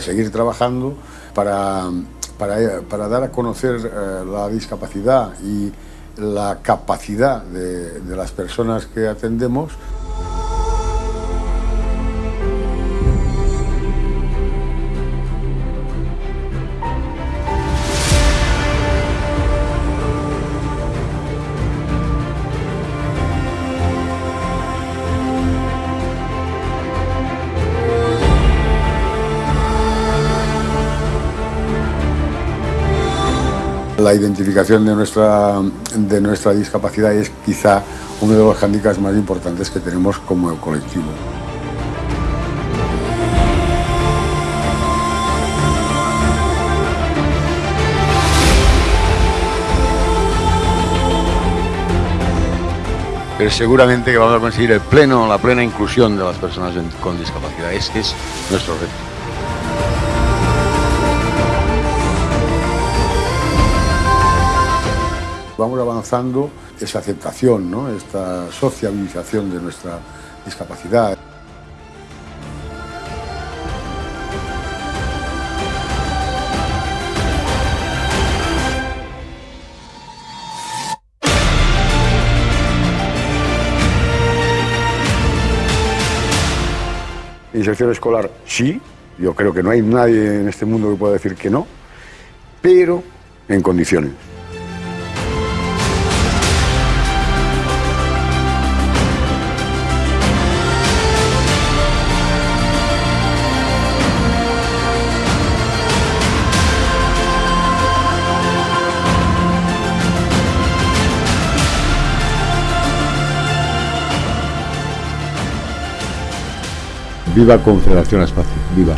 seguir trabajando para, para, dar a conocer eh, la discapacidad y la capacidad de, de las personas que atendemos La identificación de nuestra, de nuestra discapacidad es quizá uno de los hándicaps más importantes que tenemos como colectivo. pero seguramente que vamos a conseguir el pleno, la plena inclusión de las personas con discapacidad. Este es nuestro reto. Vamos avanzando esa aceptación, ¿no? esta sociabilización de nuestra discapacidad. Inserción escolar, sí, yo creo que no hay nadie en este mundo que pueda decir que no, pero en condiciones. Viva Confederación Espacio, viva.